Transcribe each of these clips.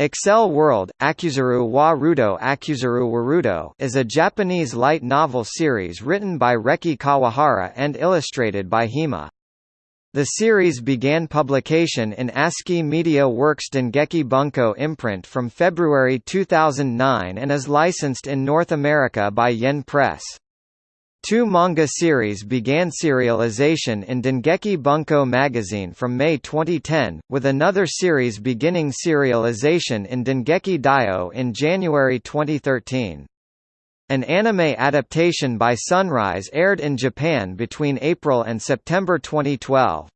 Accel World, Akuzuru wa Rudo Akuzuru Warudo is a Japanese light novel series written by Reki Kawahara and illustrated by Hima. The series began publication in ASCII Media Works Dengeki Bunko imprint from February 2009 and is licensed in North America by Yen Press. Two manga series began serialization in Dengeki Bunko magazine from May 2010, with another series beginning serialization in Dengeki Daioh in January 2013. An anime adaptation by Sunrise aired in Japan between April and September 2012.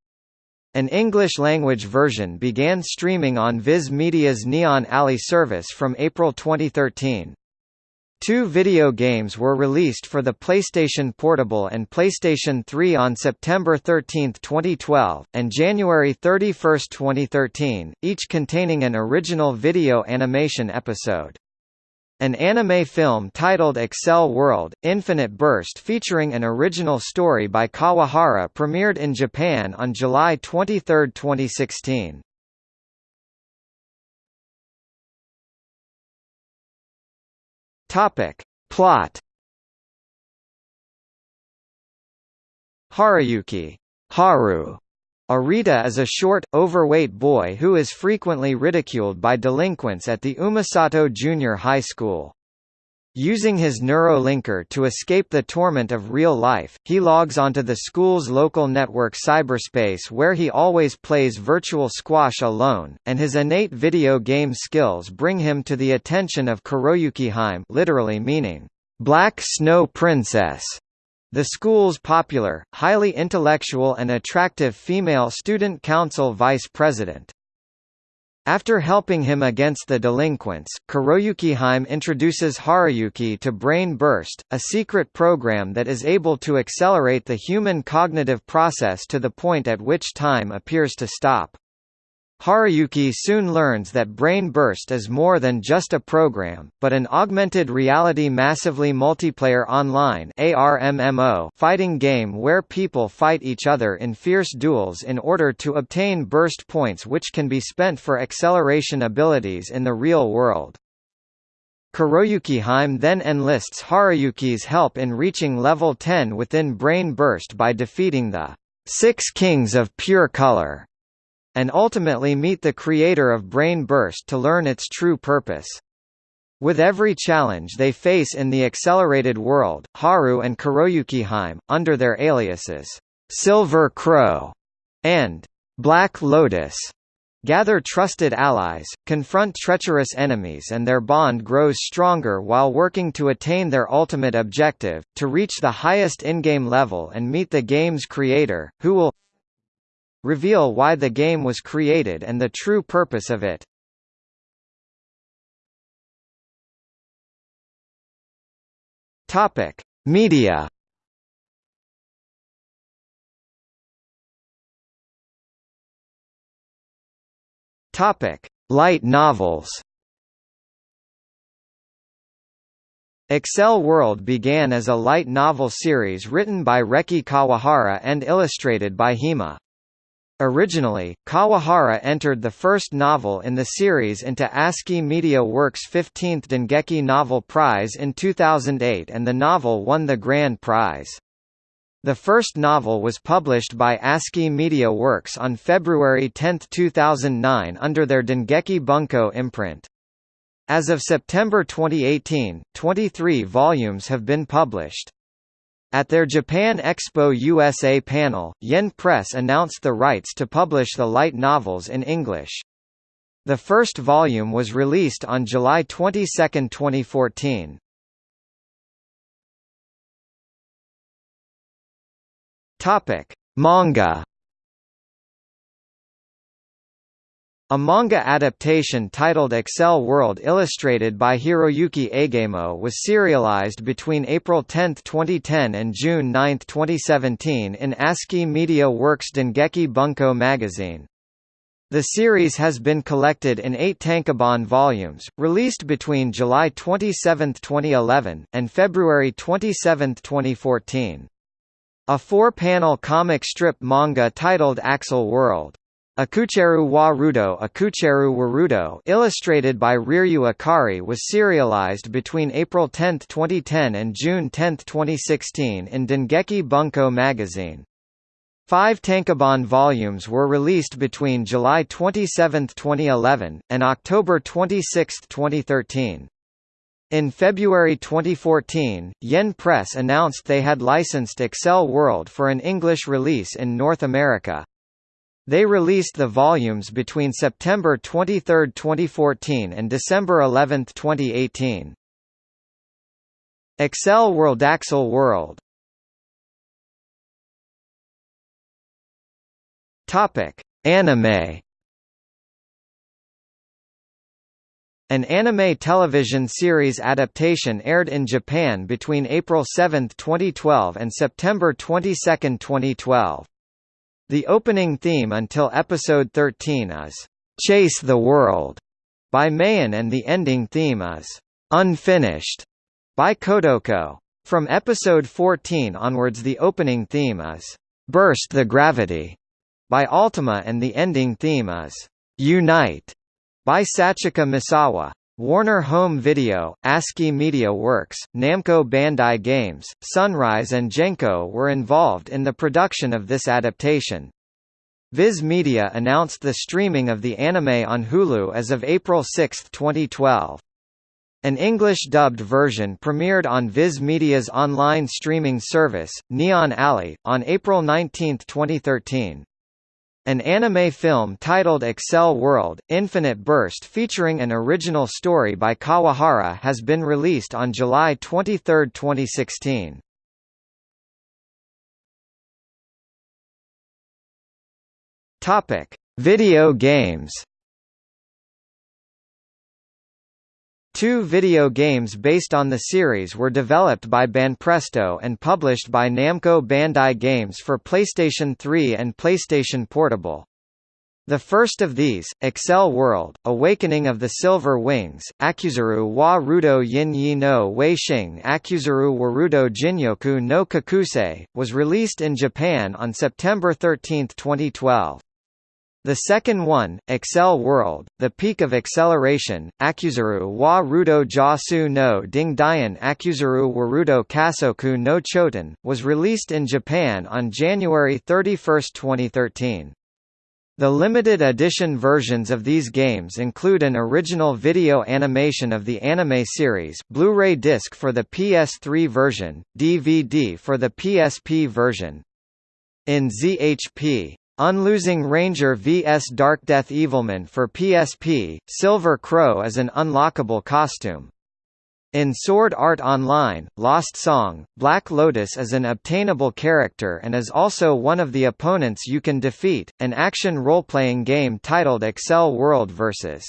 An English-language version began streaming on Viz Media's Neon Alley service from April 2013. Two video games were released for the PlayStation Portable and PlayStation 3 on September 13, 2012, and January 31, 2013, each containing an original video animation episode. An anime film titled Accel World, Infinite Burst featuring an original story by Kawahara premiered in Japan on July 23, 2016. Topic. Plot Haruyuki Haru Arita is a short, overweight boy who is frequently ridiculed by delinquents at the Umesato Junior High School. Using his neurolinker to escape the torment of real life, he logs onto the school's local network cyberspace where he always plays virtual squash alone, and his innate video game skills bring him to the attention of Kuroyuki Hime literally meaning, "...black snow princess", the school's popular, highly intellectual and attractive female student council vice president. After helping him against the delinquents, Kuroyuki introduces Haruyuki to Brain Burst, a secret program that is able to accelerate the human cognitive process to the point at which time appears to stop. Haruyuki soon learns that Brain Burst is more than just a program, but an augmented reality massively multiplayer online ARMMO fighting game where people fight each other in fierce duels in order to obtain burst points which can be spent for acceleration abilities in the real world. Kuroyuki Hime then enlists Haruyuki's help in reaching level 10 within Brain Burst by defeating the Six Kings of Pure Color and ultimately meet the creator of Brain Burst to learn its true purpose. With every challenge they face in the accelerated world, Haru and Kuroyuki Hime, under their aliases, Silver Crow and Black Lotus, gather trusted allies, confront treacherous enemies and their bond grows stronger while working to attain their ultimate objective, to reach the highest in-game level and meet the game's creator, who will reveal why the game was created and the true purpose of it. Topic: Media. Topic: Light novels. Accel World began as a light novel series written by Reki Kawahara and illustrated by Hima. Originally, Kawahara entered the first novel in the series into ASCII Media Works' 15th Dengeki Novel Prize in 2008 and the novel won the grand prize. The first novel was published by ASCII Media Works on February 10, 2009 under their Dengeki Bunko imprint. As of September 2018, 23 volumes have been published. At their Japan Expo USA panel, Yen Press announced the rights to publish the light novels in English. The first volume was released on July 22, 2014. Topic: Manga A manga adaptation titled Accel World illustrated by Hiroyuki Aigamo was serialized between April 10, 2010 and June 9, 2017 in ASCII Media Works Dengeki Bunko magazine. The series has been collected in eight tankobon volumes, released between July 27, 2011, and February 27, 2014. A four-panel comic strip manga titled Accel World Akucheru wa Rudo Akucheru Warudo illustrated by Riryu Akari was serialized between April 10, 2010 and June 10, 2016 in Dengeki Bunko magazine. Five tankobon volumes were released between July 27, 2011, and October 26, 2013. In February 2014, Yen Press announced they had licensed Accel World for an English release in North America. They released the volumes between September 23, 2014 and December 11, 2018. Accel World Accel World Topic: Anime An anime television series adaptation aired in Japan between April 7, 2012 and September 22, 2012. The opening theme until episode 13 is Chase the World by May'n and the ending theme is Unfinished by Kotoko. From episode 14 onwards the opening theme is Burst the Gravity by ALTIMA and the ending theme is Unite by Sachika Misawa. Warner Home Video, ASCII Media Works, Namco Bandai Games, Sunrise and Genco were involved in the production of this adaptation. Viz Media announced the streaming of the anime on Hulu as of April 6, 2012. An English-dubbed version premiered on Viz Media's online streaming service, Neon Alley, on April 19, 2013. An anime film titled Accel World, Infinite Burst featuring an original story by Kawahara has been released on July 23, 2016. Topic: Video games. Two video games based on the series were developed by Banpresto and published by Namco Bandai Games for PlayStation 3 and PlayStation Portable. The first of these, Accel World, Awakening of the Silver Wings, Akuzuru wa Rudo Yin Yi no Weishing Akuzuru Warudo Jinyoku no Kakusei, was released in Japan on September 13, 2012. The second one, Accel World, The Peak of Acceleration, Akuzuru wa Rudo Jasu no Dingdian Akuzuru Warudo Kasoku no Choten, was released in Japan on January 31, 2013. The limited edition versions of these games include an original video animation of the anime series, Blu-ray disc for the PS3 version, DVD for the PSP version. In ZHP Unlosing Ranger vs Dark Death Evilman for PSP, Silver Crow is an unlockable costume. In Sword Art Online, Lost Song, Black Lotus is an obtainable character and is also one of the opponents you can defeat. An action role-playing game titled Accel World vs.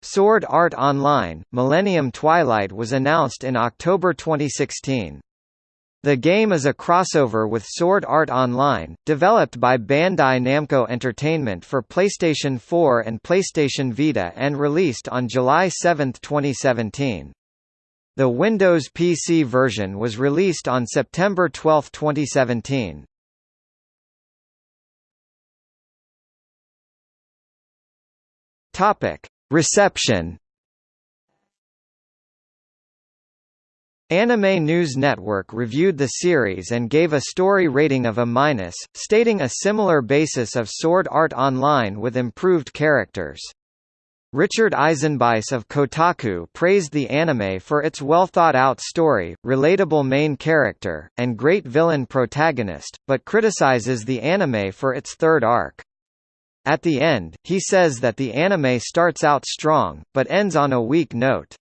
Sword Art Online, Millennium Twilight was announced in October 2016. The game is a crossover with Sword Art Online, developed by Bandai Namco Entertainment for PlayStation 4 and PlayStation Vita and released on July 7, 2017. The Windows PC version was released on September 12, 2017. Topic: Reception Anime News Network reviewed the series and gave a story rating of A-, minus, stating a similar basis of Sword Art Online with improved characters. Richard Eisenbeis of Kotaku praised the anime for its well-thought-out story, relatable main character, and great villain protagonist, but criticizes the anime for its third arc. At the end, he says that the anime starts out strong, but ends on a weak note.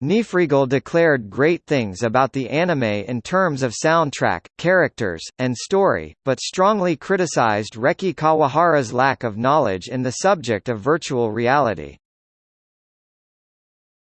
Nifrigel declared great things about the anime in terms of soundtrack, characters, and story, but strongly criticized Reki Kawahara's lack of knowledge in the subject of virtual reality.